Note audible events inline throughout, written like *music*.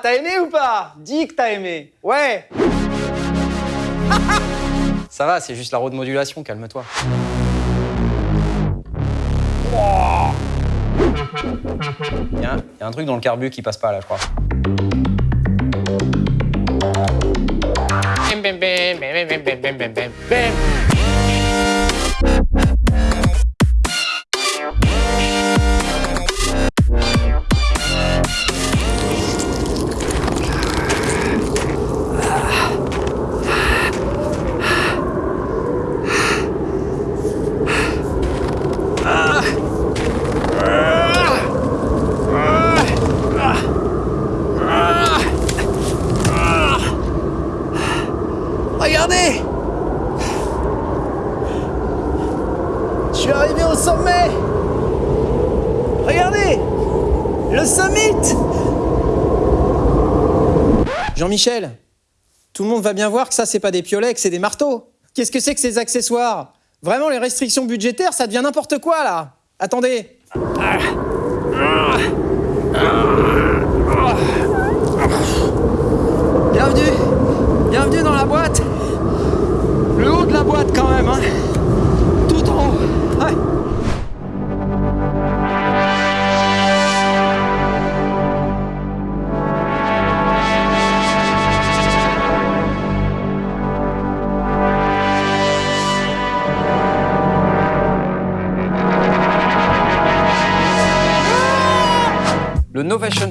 T'as aimé ou pas? Dis que t'as aimé. Ouais. *laughs* Ça va, c'est juste la road modulation, calme-toi. Il y, a un- y a un truc dans le carbu qui passe pas là, je crois. Regardez suis arrivé au sommet. Regardez Le summit. Jean-Michel, tout le monde va bien voir que ça, c'est pas des piolets, que c'est des marteaux. Qu'est-ce que c'est que ces accessoires? Vraiment, les restrictions budgétaires, ça devient n'importe quoi, là. Attendez. Bienvenue. Bienvenue dans la boîte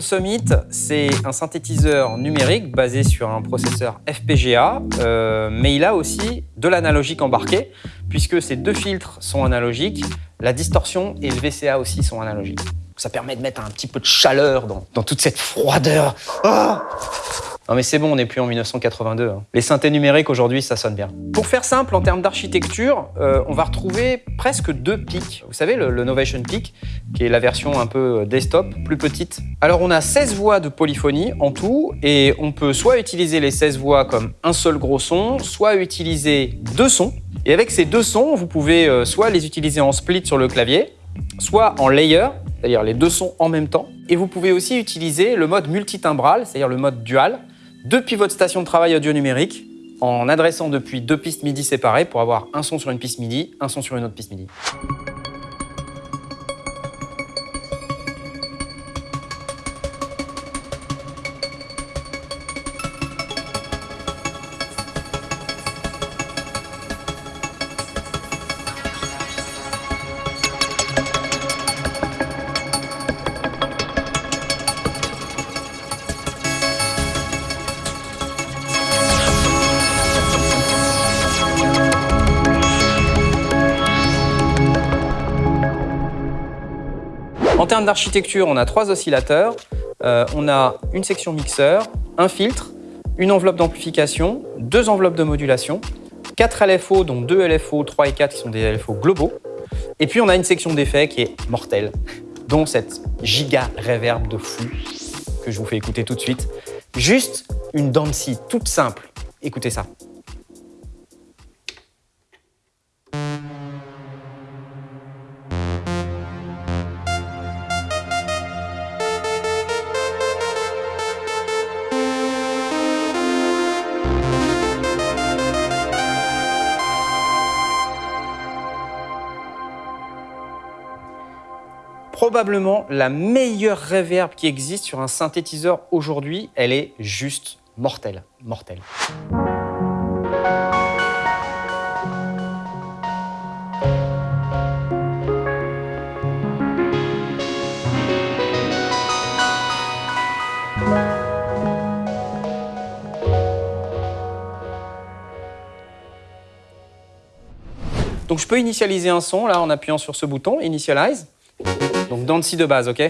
Summit, c'est un synthétiseur numérique basé sur un processeur FPGA, euh, mais il a aussi de l'analogique embarqué, puisque ces deux filtres sont analogiques, la distorsion et le VCA aussi sont analogiques. Ça permet de mettre un petit peu de chaleur dans, dans toute cette froideur. Ah non mais c'est bon, on n'est plus en 1982. hein. Les synthés numériques aujourd'hui, ça sonne bien. Pour faire simple, en termes d'architecture, euh, on va retrouver presque deux pics. Vous savez, le, Novation Peak, qui est la version un peu desktop, plus petite. Alors on a 16 voix de polyphonie en tout, et on peut soit utiliser les 16 voix comme un seul gros son, soit utiliser deux sons. Et avec ces deux sons, vous pouvez euh, soit les utiliser en split sur le clavier, soit en layer, c'est-à-dire les deux sons en même temps. Et vous pouvez aussi utiliser le mode multitimbral, c'est-à-dire le mode dual, depuis votre station de travail audio numérique, en adressant depuis deux pistes MIDI séparées pour avoir un son sur une piste MIDI, un son sur une autre piste MIDI. Termes d'architecture, on a trois oscillateurs, euh, on a une section mixeur, un filtre, une enveloppe d'amplification, deux enveloppes de modulation, quatre LFO, dont deux LFO 3 et 4 qui sont des LFO globaux, et puis on a une section d'effets qui est mortelle, dont cette giga reverb de fou que je vous fais écouter tout de suite. Juste une scie toute simple. Écoutez ça. Probablement la meilleure reverb qui existe sur un synthétiseur aujourd'hui. Elle est juste mortelle, mortelle. Donc je peux initialiser un son là en appuyant sur ce bouton, Initialize. Donc dans le si de base, ok?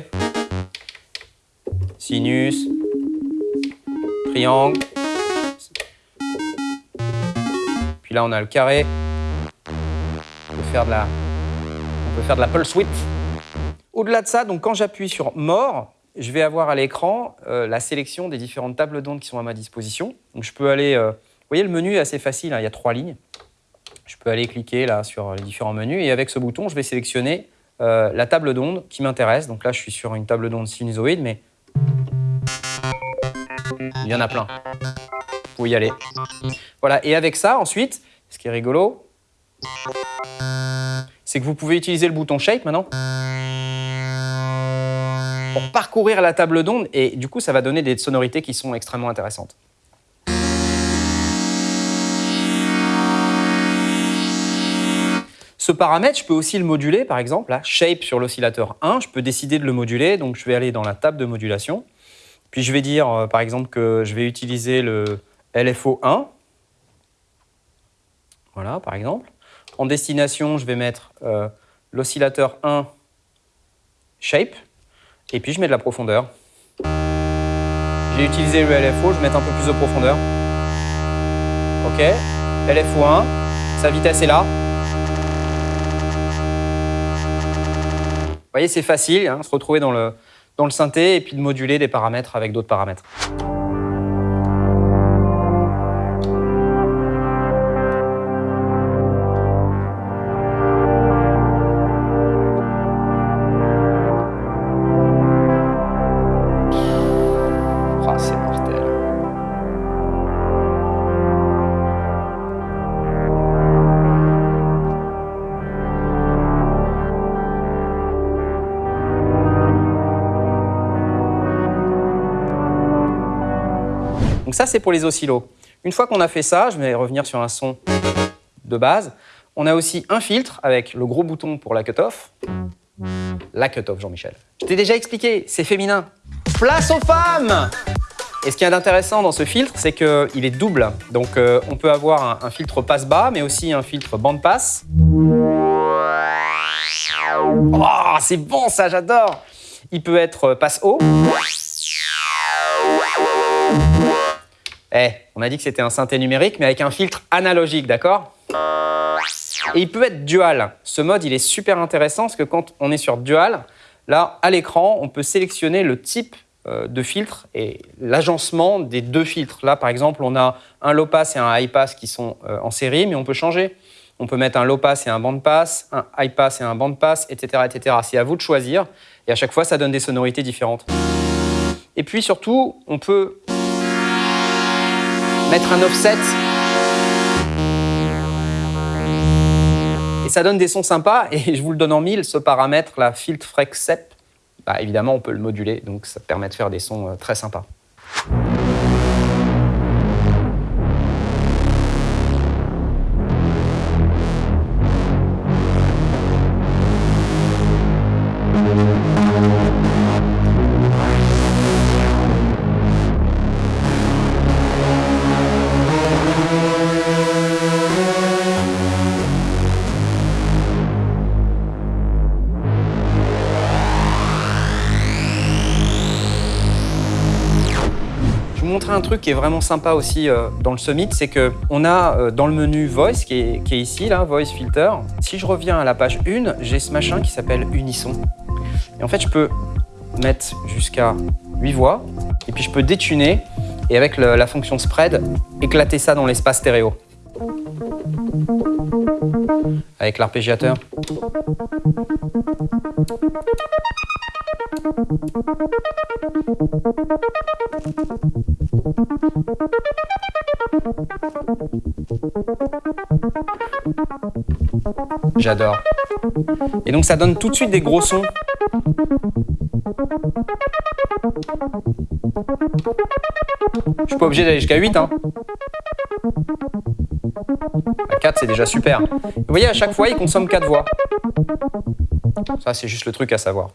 Sinus, triangle. Puis là on a le carré. On peut faire de la, on peut faire de la pulse width. Au-delà de ça, donc quand j'appuie sur More, je vais avoir à l'écran euh, la sélection des différentes tables d'ondes qui sont à ma disposition. Donc je peux aller, euh, vous voyez le menu est assez facile, hein, il y a trois lignes. Je peux aller cliquer là sur les différents menus et avec ce bouton, je vais sélectionner euh, la table d'onde qui m'intéresse. Donc là, je suis sur une table d'onde sinusoïde, mais Il y en a plein. Vous y aller. Voilà, et avec ça, ensuite, ce qui est rigolo, c'est que vous pouvez utiliser le bouton Shape maintenant pour parcourir la table d'onde et du coup, ça va donner des sonorités qui sont extrêmement intéressantes. Ce paramètre, je peux aussi le moduler, par exemple, Shape sur l'oscillateur 1, je peux décider de le moduler, donc je vais aller dans la table de modulation, puis je vais dire, euh, par exemple, que je vais utiliser le LFO 1, voilà, par exemple. En destination, je vais mettre euh, l'oscillateur 1 Shape, et puis je mets de la profondeur. J'ai utilisé le LFO, je vais mettre un peu plus de profondeur. Ok, LFO 1, sa vitesse est là, voyez, c'est facile, hein, se retrouver dans le, dans le synthé et puis de moduler des paramètres avec d'autres paramètres. Donc ça, c'est pour les oscillos. Une fois qu'on a fait ça, je vais revenir sur un son de base. On a aussi un filtre avec le gros bouton pour la cut-off. La cut-off, Jean-Michel. Je t'ai déjà expliqué, c'est féminin. Place aux femmes Et ce qui est intéressant dans ce filtre, c'est qu'il est double. Donc euh, on peut avoir un, filtre passe-bas, mais aussi un filtre bande-passe. Oh, c'est bon ça, j'adore Il peut être passe-haut. Eh, on a dit que c'était un synthé numérique, mais avec un filtre analogique, d'accord? Et il peut être dual. Ce mode, il est super intéressant parce que quand on est sur dual, là, à l'écran, on peut sélectionner le type euh, de filtre et l'agencement des deux filtres. Là, par exemple, on a un low pass et un high pass qui sont euh, en série, mais on peut changer. On peut mettre un low pass et un band pass, un high pass et un band pass, etc. etc. C'est à vous de choisir. Et à chaque fois, ça donne des sonorités différentes. Et puis surtout, on peut mettre un offset. Et ça donne des sons sympas, et je vous le donne en mille, ce paramètre, la filtre freq bah, évidemment on peut le moduler, donc ça permet de faire des sons euh, très sympas. Truc qui est vraiment sympa aussi euh, dans le Summit, c'est qu'on a euh, dans le menu Voice, qui est, ici, là, Voice Filter, si je reviens à la page 1, j'ai ce machin qui s'appelle Unisson. Et en fait, je peux mettre jusqu'à 8 voix, et puis je peux détuner, et avec la fonction Spread, éclater ça dans l'espace stéréo. Avec l'arpégiateur. J'adore. Et donc ça donne tout de suite des gros sons. Je suis pas obligé d'aller jusqu'à 8. Hein. À 4, c'est déjà super. Vous voyez, à chaque fois, il consomme 4 voix. Ça, c'est juste le truc à savoir.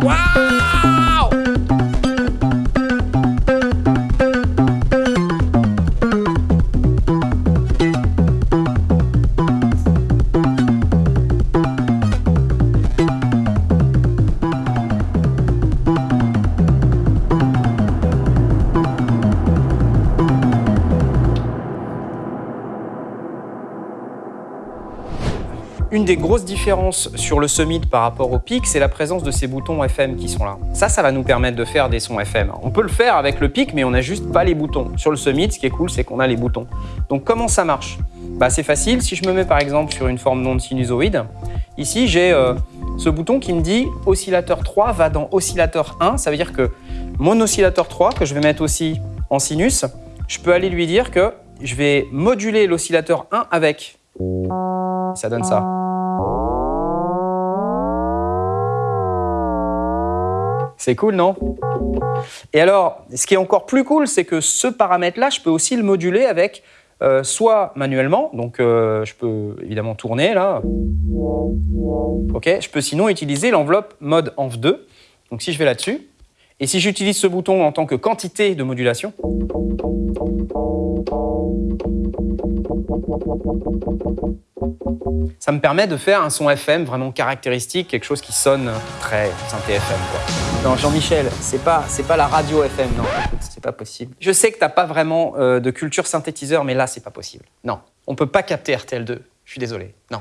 Une des grosses différences sur le Summit par rapport au PIC, c'est la présence de ces boutons FM qui sont là. Ça, ça va nous permettre de faire des sons FM. On peut le faire avec le PIC, mais on n'a juste pas les boutons. Sur le Summit, ce qui est cool, c'est qu'on a les boutons. Donc comment ça marche? Bah, C'est facile. Si je me mets par exemple sur une forme non sinusoïde, ici j'ai euh, ce bouton qui me dit oscillateur 3 va dans oscillateur 1. Ça veut dire que mon oscillateur 3, que je vais mettre aussi en sinus, je peux aller lui dire que je vais moduler l'oscillateur 1 avec. Ça donne ça. C'est cool, non? Et alors, ce qui est encore plus cool, c'est que ce paramètre-là, je peux aussi le moduler avec euh, soit manuellement, donc euh, je peux évidemment tourner là. Ok, je peux sinon utiliser l'enveloppe mode env2. Donc si je vais là-dessus, et si j'utilise ce bouton en tant que quantité de modulation, ça me permet de faire un son FM vraiment caractéristique, quelque chose qui sonne très synthé FM. Quoi. Non, Jean-Michel, c'est pas, c'est pas la radio FM, non, c'est pas possible. Je sais que t'as pas vraiment euh, de culture synthétiseur, mais là, c'est pas possible. Non, on peut pas capter RTL2. Je suis désolé. Non.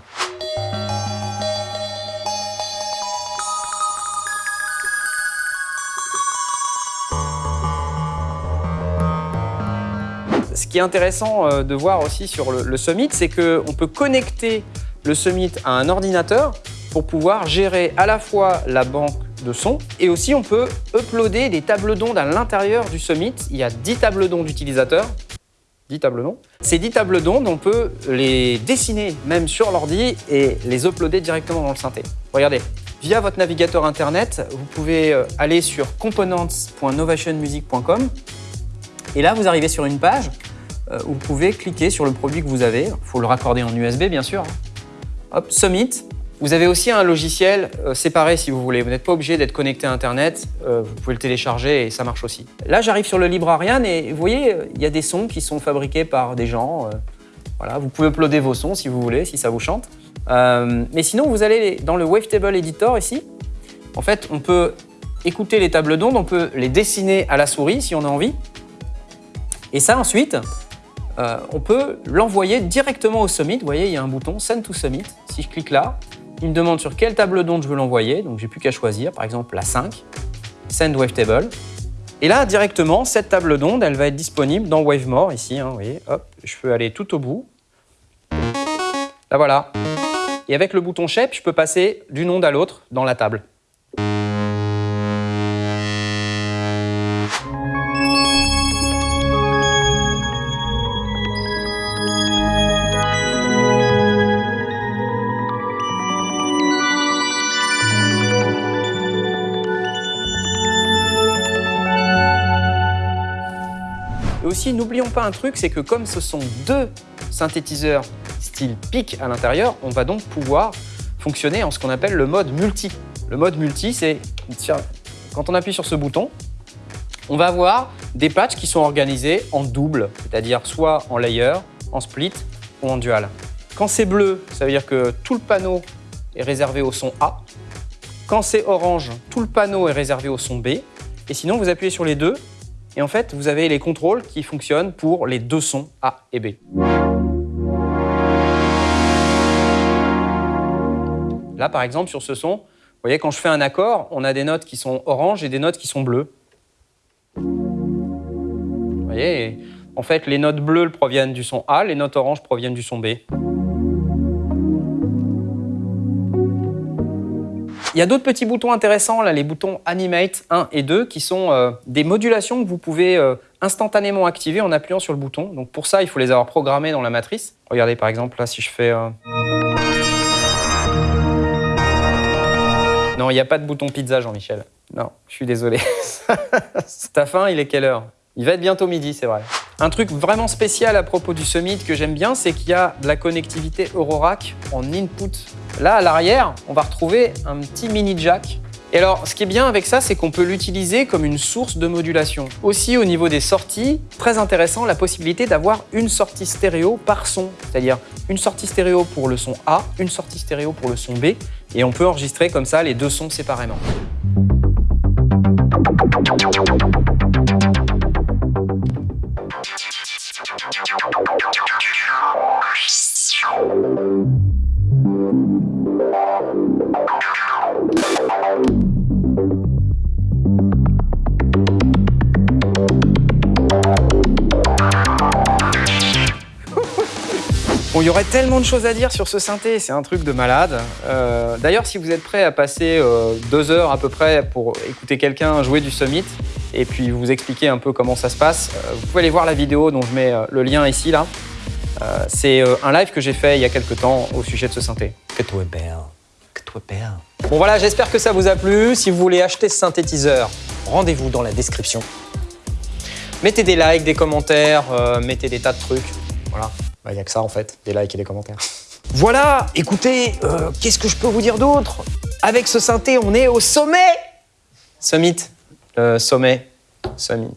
Ce qui est intéressant euh, de voir aussi sur le, Summit, c'est qu'on peut connecter le Summit à un ordinateur pour pouvoir gérer à la fois la banque de son et aussi on peut uploader des tables d'ondes à l'intérieur du Summit. Il y a 10 tables d'ondes d'utilisateurs. 10 tables d'ondes. Ces 10 tables d'ondes, on peut les dessiner même sur l'ordi et les uploader directement dans le synthé. Regardez, via votre navigateur internet, vous pouvez euh, aller sur components.novationmusic.com et là, vous arrivez sur une page vous pouvez cliquer sur le produit que vous avez. Il faut le raccorder en USB, bien sûr. Hop, Summit. Vous avez aussi un logiciel euh, séparé si vous voulez. Vous n'êtes pas obligé d'être connecté à Internet. Euh, vous pouvez le télécharger et ça marche aussi. Là, j'arrive sur le Librarian et vous voyez, il y a des sons qui sont fabriqués par des gens. voilà, vous pouvez uploader vos sons si vous voulez, si ça vous chante. mais sinon, vous allez dans le Wavetable Editor ici. En fait, on peut écouter les tables d'ondes, on peut les dessiner à la souris si on a envie. Et ça, ensuite, euh, on peut l'envoyer directement au Summit. Vous voyez, il y a un bouton Send to Summit. Si je clique là, il me demande sur quelle table d'onde je veux l'envoyer. Donc, j'ai plus qu'à choisir, par exemple la 5, Send Wavetable. Et là, directement, cette table d'onde, elle va être disponible dans WaveMore, ici. Hein, vous voyez, hop, je peux aller tout au bout. Là, voilà. Et avec le bouton Shape, je peux passer d'une onde à l'autre dans la table. N'oublions pas un truc, c'est que comme ce sont deux synthétiseurs style PIC à l'intérieur, on va donc pouvoir fonctionner en ce qu'on appelle le mode multi. Le mode multi, c'est quand on appuie sur ce bouton, on va avoir des patchs qui sont organisés en double, c'est-à-dire soit en layer, en split ou en dual. Quand c'est bleu, ça veut dire que tout le panneau est réservé au son A. Quand c'est orange, tout le panneau est réservé au son B. Et sinon, vous appuyez sur les deux et en fait, vous avez les contrôles qui fonctionnent pour les deux sons A et B. Là, par exemple, sur ce son, vous voyez, quand je fais un accord, on a des notes qui sont oranges et des notes qui sont bleues. Vous voyez, en fait, les notes bleues proviennent du son A, les notes oranges proviennent du son B. Il y a d'autres petits boutons intéressants, là, les boutons Animate 1 et 2, qui sont euh, des modulations que vous pouvez euh, instantanément activer en appuyant sur le bouton. Donc pour ça, il faut les avoir programmés dans la matrice. Regardez par exemple, là, si je fais... Euh, non, il n'y a pas de bouton pizza, Jean-Michel. Non, je suis désolé. *laughs* Ta faim, il est quelle heure? Il va être bientôt midi, c'est vrai. Un truc vraiment spécial à propos du Summit que j'aime bien, c'est qu'il y a de la connectivité Eurorack en input. Là, à l'arrière, on va retrouver un petit mini jack. Et alors, ce qui est bien avec ça, c'est qu'on peut l'utiliser comme une source de modulation. Aussi, au niveau des sorties, très intéressant, la possibilité d'avoir une sortie stéréo par son. C'est-à-dire une sortie stéréo pour le son A, une sortie stéréo pour le son B. Et on peut enregistrer comme ça les deux sons séparément. Tellement de choses à dire sur ce synthé, c'est un truc de malade. Euh, D'ailleurs, si vous êtes prêt à passer euh, deux heures à peu près pour écouter quelqu'un jouer du Summit et puis vous expliquer un peu comment ça se passe, euh, vous pouvez aller voir la vidéo dont je mets le lien ici là. C'est un live que j'ai fait il y a quelques temps au sujet de ce synthé. Que toi belle. Que toi belle. Bon voilà, j'espère que ça vous a plu. Si vous voulez acheter ce synthétiseur, rendez-vous dans la description. Mettez des likes, des commentaires, mettez des tas de trucs. Voilà, il n'y a que ça en fait, des likes et des commentaires. *laughs* Voilà, écoutez, euh, qu'est-ce que je peux vous dire d'autre? Avec ce synthé, on est au sommet! Summit, euh, sommet, summit.